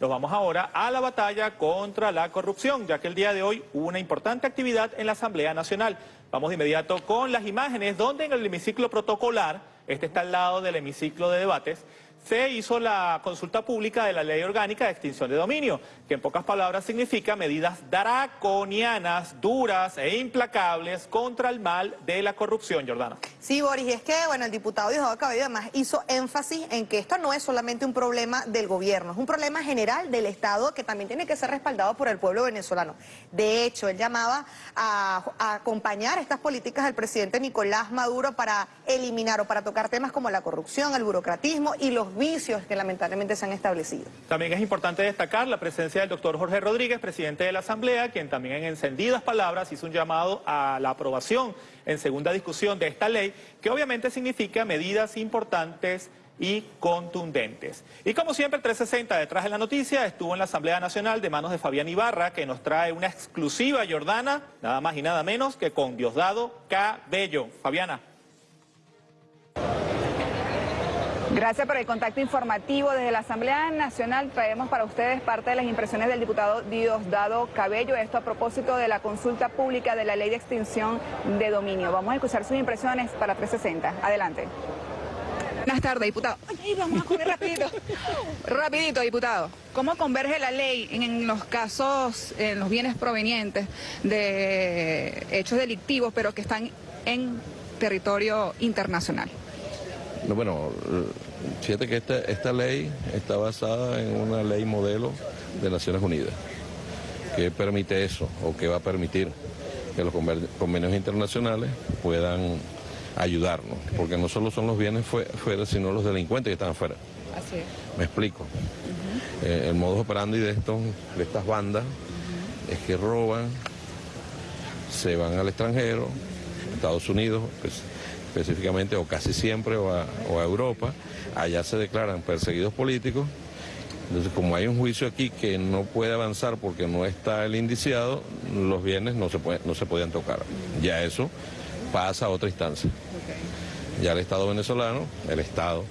Nos vamos ahora a la batalla contra la corrupción, ya que el día de hoy una importante actividad en la Asamblea Nacional. Vamos de inmediato con las imágenes, donde en el hemiciclo protocolar, este está al lado del hemiciclo de debates, se hizo la consulta pública de la Ley Orgánica de Extinción de Dominio, que en pocas palabras significa medidas draconianas, duras e implacables contra el mal de la corrupción, Jordana. Sí, Boris, y es que, bueno, el diputado Diosdado Cabello además hizo énfasis en que esto no es solamente un problema del gobierno, es un problema general del Estado que también tiene que ser respaldado por el pueblo venezolano. De hecho, él llamaba a, a acompañar estas políticas del presidente Nicolás Maduro para eliminar o para tocar temas como la corrupción, el burocratismo y los vicios que lamentablemente se han establecido. También es importante destacar la presencia del doctor Jorge Rodríguez, presidente de la Asamblea, quien también en encendidas palabras hizo un llamado a la aprobación en segunda discusión de esta ley, que obviamente significa medidas importantes y contundentes. Y como siempre, el 360 detrás de la noticia estuvo en la Asamblea Nacional de manos de Fabián Ibarra, que nos trae una exclusiva Jordana, nada más y nada menos que con Diosdado Cabello. Fabiana. Gracias por el contacto informativo. Desde la Asamblea Nacional traemos para ustedes parte de las impresiones del diputado Diosdado Cabello, esto a propósito de la consulta pública de la ley de extinción de dominio. Vamos a escuchar sus impresiones para 360. Adelante. Buenas tardes, diputado. Ay, vamos a correr rapidito. Rapidito, diputado. ¿Cómo converge la ley en los casos, en los bienes provenientes de hechos delictivos, pero que están en territorio internacional? No, bueno, fíjate que esta, esta ley está basada en una ley modelo de Naciones Unidas, que permite eso, o que va a permitir que los convenios internacionales puedan ayudarnos, porque no solo son los bienes fuera, sino los delincuentes que están afuera. Así es. Me explico. Eh, el modus operandi de, estos, de estas bandas es que roban, se van al extranjero, Estados Unidos, pues, específicamente o casi siempre o a, Europa, allá se declaran perseguidos políticos. Entonces, como hay un juicio aquí que no puede avanzar porque no está el indiciado, los bienes no se, puede, no se podían tocar. Ya eso pasa a otra instancia. Ya el Estado venezolano, el Estado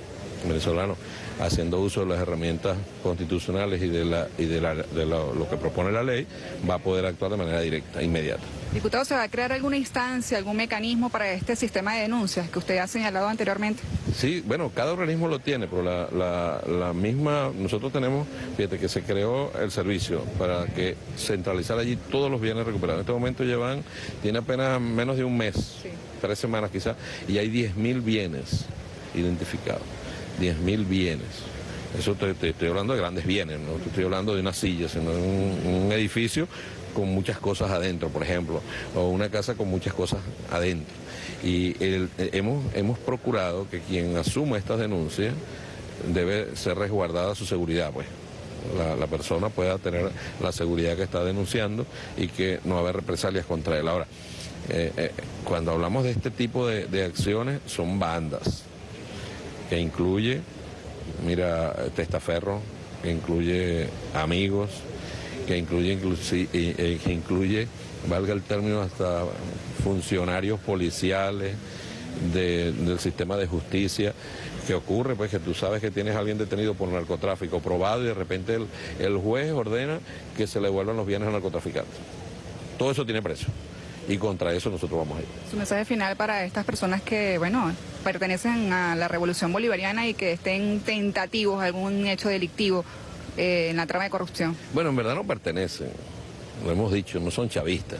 venezolano, haciendo uso de las herramientas constitucionales y de, la, y de, lo que propone la ley, va a poder actuar de manera directa, inmediata. Diputado, ¿se va a crear alguna instancia, algún mecanismo para este sistema de denuncias que usted ha señalado anteriormente? Sí, bueno, cada organismo lo tiene, pero la, misma, nosotros tenemos, fíjate que se creó el servicio para que centralizar allí todos los bienes recuperados. En este momento llevan, tiene apenas menos de un mes, tres semanas quizás, y hay 10.000 bienes identificados, 10.000 bienes. Eso te, estoy hablando de grandes bienes, no te estoy hablando de una silla, sino de un edificio con muchas cosas adentro, por ejemplo, o una casa con muchas cosas adentro. Y hemos, hemos procurado que quien asuma estas denuncias debe ser resguardada su seguridad, pues. La, persona pueda tener la seguridad que está denunciando y que no haber represalias contra él. Ahora, eh, eh, cuando hablamos de este tipo de acciones, son bandas, que incluye, mira, testaferro, que incluye amigos, que incluye, eh, que incluye, valga el término, hasta funcionarios policiales del sistema de justicia. que ocurre? Pues que tú sabes que tienes a alguien detenido por narcotráfico probado y de repente el, juez ordena que se le devuelvan los bienes al narcotraficante. Todo eso tiene precio y contra eso nosotros vamos a ir. Su mensaje final para estas personas que, bueno, pertenecen a la revolución bolivariana y que estén tentativos a algún hecho delictivo eh, en la trama de corrupción? Bueno, en verdad no pertenecen, lo hemos dicho, no son chavistas.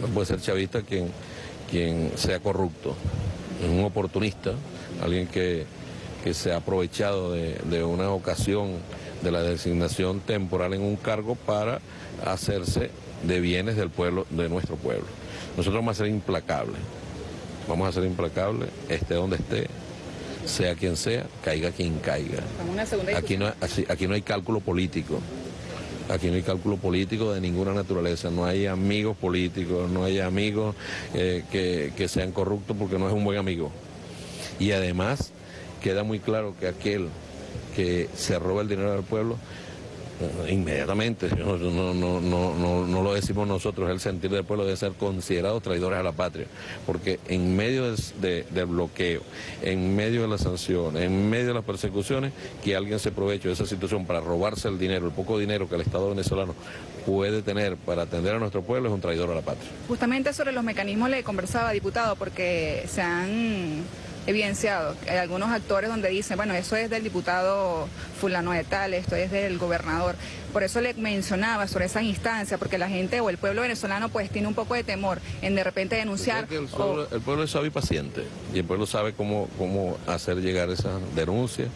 No puede ser chavista quien, quien sea corrupto, es un oportunista, alguien que, se ha aprovechado de, de una ocasión de la designación temporal en un cargo para hacerse de bienes del pueblo, de nuestro pueblo. Nosotros vamos a ser implacables, vamos a ser implacables, esté donde esté, sea quien sea, caiga quien caiga. Aquí no, aquí no hay cálculo político. Aquí no hay cálculo político de ninguna naturaleza, no hay amigos políticos, no hay amigos eh, que, que sean corruptos porque no es un buen amigo. Y además queda muy claro que aquel que se roba el dinero del pueblo inmediatamente, no, no, no, no, lo decimos nosotros, el sentir del pueblo debe ser considerados traidores a la patria, porque en medio de, del bloqueo, en medio de las sanciones, en medio de las persecuciones, que alguien se aproveche de esa situación para robarse el dinero, el poco dinero que el Estado venezolano puede tener para atender a nuestro pueblo es un traidor a la patria. Justamente sobre los mecanismos le conversaba, diputado, porque se han evidenciado. Hay algunos actores donde dicen, bueno, eso es del diputado fulano de tal, esto es del gobernador. Por eso le mencionaba sobre esa instancia, porque la gente o el pueblo venezolano pues tiene un poco de temor en de repente denunciar. El pueblo, el pueblo, es sabe paciente y el pueblo sabe cómo, cómo hacer llegar esas denuncias,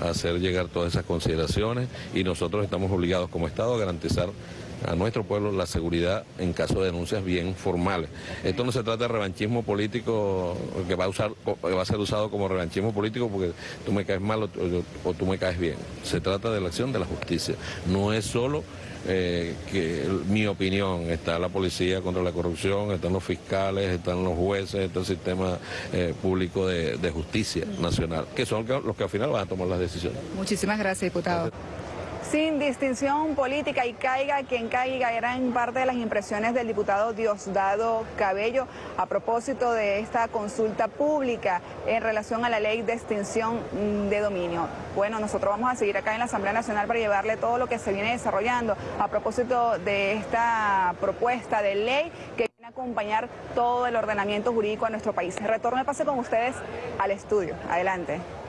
hacer llegar todas esas consideraciones y nosotros estamos obligados como Estado a garantizar a nuestro pueblo la seguridad en caso de denuncias bien formales. Esto no se trata de revanchismo político que va a, usar, va a ser usado como revanchismo político porque tú me caes mal o, tú me caes bien. Se trata de la acción de la justicia. No es solo eh, que mi opinión, está la policía contra la corrupción, están los fiscales, están los jueces, está el sistema eh, público de, justicia nacional, que son los que al final van a tomar las decisiones. Muchísimas gracias, diputado. Sin distinción política y caiga quien caiga, eran parte de las impresiones del diputado Diosdado Cabello a propósito de esta consulta pública en relación a la ley de extinción de dominio. Bueno, nosotros vamos a seguir acá en la Asamblea Nacional para llevarle todo lo que se viene desarrollando a propósito de esta propuesta de ley que viene a acompañar todo el ordenamiento jurídico a nuestro país. Retorno el pase con ustedes al estudio. Adelante.